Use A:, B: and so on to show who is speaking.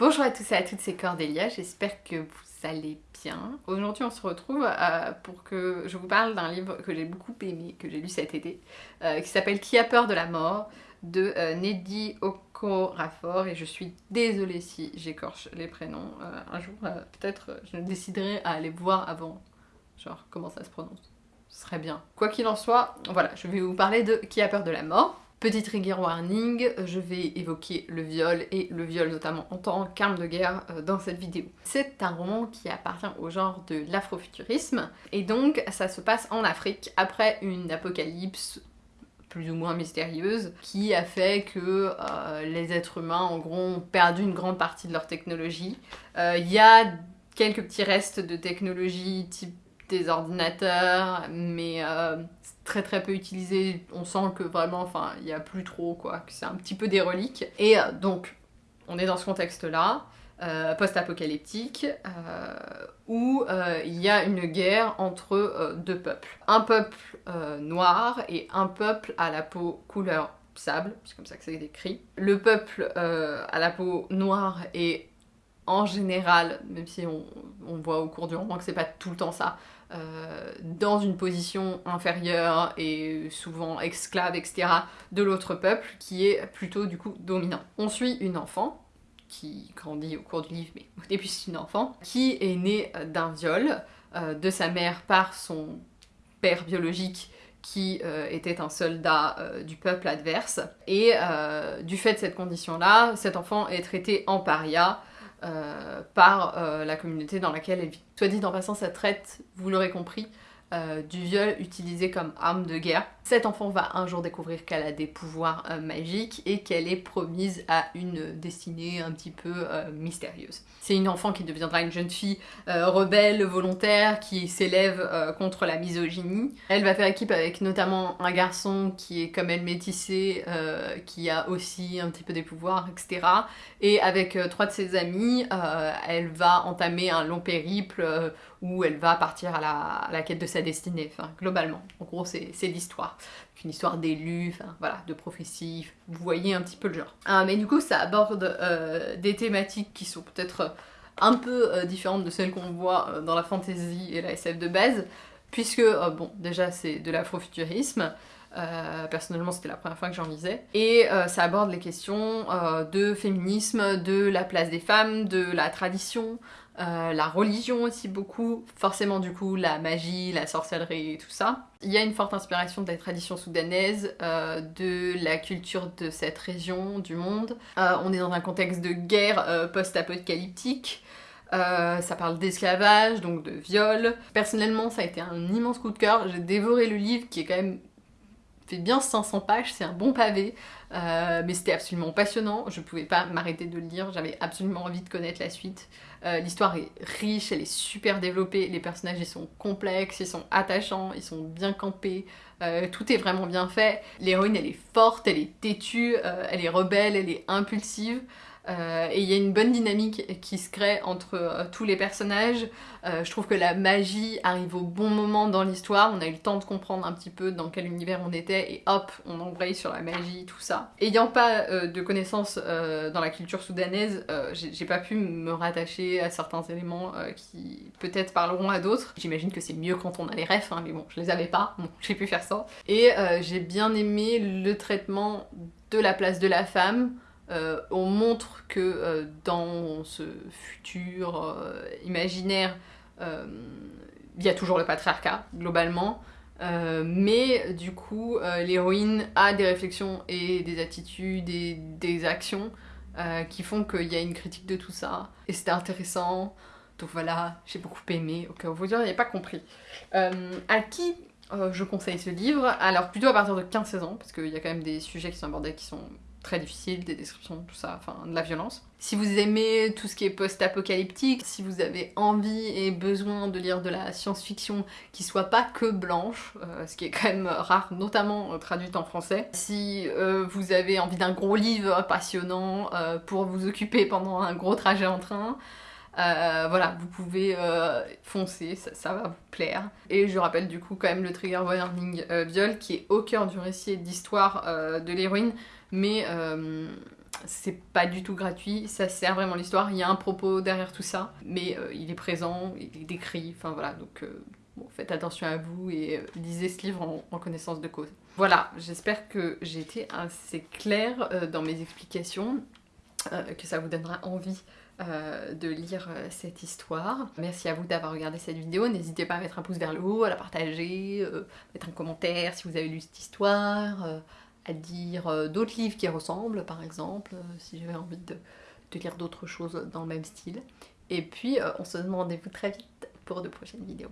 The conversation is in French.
A: Bonjour à tous et à toutes, c'est Cordélia, j'espère que vous allez bien. Aujourd'hui on se retrouve euh, pour que je vous parle d'un livre que j'ai beaucoup aimé, que j'ai lu cet été, euh, qui s'appelle Qui a peur de la mort de euh, Neddy Okorafor et je suis désolée si j'écorche les prénoms. un jour peut-être je déciderai à aller voir avant, genre comment ça se prononce. Ce serait bien. Quoi qu'il en soit, voilà, je vais vous parler de Qui a peur de la mort. Petit trigger warning, je vais évoquer le viol et le viol notamment en tant qu'arme de guerre euh, dans cette vidéo. C'est un roman qui appartient au genre de l'afrofuturisme et donc ça se passe en Afrique après une apocalypse plus ou moins mystérieuse qui a fait que euh, les êtres humains en gros ont perdu une grande partie de leur technologie. Euh, il y a quelques petits restes de technologie type des ordinateurs, mais euh, très très peu utilisé. On sent que vraiment, enfin, il n'y a plus trop, quoi, que c'est un petit peu des reliques. Et euh, donc, on est dans ce contexte-là, euh, post-apocalyptique, où il y a une guerre entre deux peuples. Un peuple noir et un peuple à la peau couleur sable, c'est comme ça que c'est décrit. Le peuple à la peau noire est en général, même si on, voit au cours du roman que c'est pas tout le temps ça, euh, dans une position inférieure et souvent esclave, etc., de l'autre peuple, qui est plutôt du coup dominant. On suit une enfant, qui grandit au cours du livre, mais au début c'est une enfant, qui est née d'un viol euh, de sa mère par son père biologique qui euh, était un soldat du peuple adverse. Et du fait de cette condition-là, cet enfant est traité en paria, par euh, la communauté dans laquelle elle vit. Soit dit en passant, ça traite, vous l'aurez compris, euh, du viol utilisé comme arme de guerre. Cette enfant va un jour découvrir qu'elle a des pouvoirs euh, magiques et qu'elle est promise à une destinée un petit peu euh, mystérieuse. C'est une enfant qui deviendra une jeune fille rebelle, volontaire, qui s'élève contre la misogynie. Elle va faire équipe avec notamment un garçon qui est comme elle métissé, qui a aussi un petit peu des pouvoirs, etc. Et avec trois de ses amis, elle va entamer un long périple où elle va partir à la, quête de sa destinée, enfin, globalement. En gros, c'est l'histoire. Une histoire d'élus, enfin, voilà, de prophéties, vous voyez un petit peu le genre. Ah, mais du coup, ça aborde euh, des thématiques qui sont peut-être un peu euh, différentes de celles qu'on voit euh, dans la fantasy et la SF de base, puisque, bon, déjà, c'est de l'afrofuturisme, personnellement, c'était la première fois que j'en lisais. Et ça aborde les questions de féminisme, de la place des femmes, de la tradition, euh, la religion aussi beaucoup, forcément du coup la magie, la sorcellerie et tout ça. Il y a une forte inspiration des traditions soudanaises, euh, de la culture de cette région du monde. Euh, on est dans un contexte de guerre post-apocalyptique. ça parle d'esclavage, donc de viol. Personnellement, ça a été un immense coup de cœur. J'ai dévoré le livre qui est quand même fait bien 500 pages, c'est un bon pavé, mais c'était absolument passionnant. Je pouvais pas m'arrêter de le lire, j'avais absolument envie de connaître la suite. Euh, l'histoire est riche, elle est super développée, les personnages ils sont complexes, ils sont attachants, ils sont bien campés, euh, tout est vraiment bien fait. L'héroïne elle est forte, elle est têtue, euh, elle est rebelle, elle est impulsive. Euh, et il y a une bonne dynamique qui se crée entre euh, tous les personnages. Euh, je trouve que la magie arrive au bon moment dans l'histoire. On a eu le temps de comprendre un petit peu dans quel univers on était et hop, on embraye sur la magie, tout ça. Ayant pas de connaissances dans la culture soudanaise, j'ai pas pu me rattacher à certains éléments qui peut-être parleront à d'autres. J'imagine que c'est mieux quand on a les refs, hein, mais bon, je les avais pas, j'ai pu faire ça. Et j'ai bien aimé le traitement de la place de la femme, euh, on montre que euh, dans ce futur euh, imaginaire, il y a toujours le patriarcat, globalement, mais du coup, l'héroïne a des réflexions et des attitudes et des actions qui font qu'il y a une critique de tout ça, et c'était intéressant. Donc voilà, j'ai beaucoup aimé, au cas où vous n'avez pas compris. à qui je conseille ce livre? Alors plutôt à partir de 15-16 ans, parce qu'il y a quand même des sujets qui sont abordés qui sont très difficile, des descriptions, tout ça, enfin de la violence. Si vous aimez tout ce qui est post-apocalyptique, si vous avez envie et besoin de lire de la science-fiction qui soit pas que blanche, euh, ce qui est quand même rare, notamment euh, traduite en français, si euh, vous avez envie d'un gros livre passionnant pour vous occuper pendant un gros trajet en train, voilà, vous pouvez foncer, ça, va vous plaire. Et je rappelle du coup quand même le trigger warning viol qui est au cœur du récit d'histoire de l'héroïne mais euh, c'est pas du tout gratuit, ça sert vraiment l'histoire, il y a un propos derrière tout ça, mais euh, il est présent, il est décrit, enfin voilà, donc euh, faites attention à vous et euh, lisez ce livre en, en, connaissance de cause. Voilà, j'espère que j'ai été assez claire dans mes explications, que ça vous donnera envie de lire cette histoire. Merci à vous d'avoir regardé cette vidéo. N'hésitez pas à mettre un pouce vers le haut, à la partager, mettre un commentaire si vous avez lu cette histoire à dire euh, d'autres livres qui ressemblent, par exemple, euh, si j'avais envie de, lire d'autres choses dans le même style. Et puis, euh, on se demande rendez-vous très vite pour de prochaines vidéos.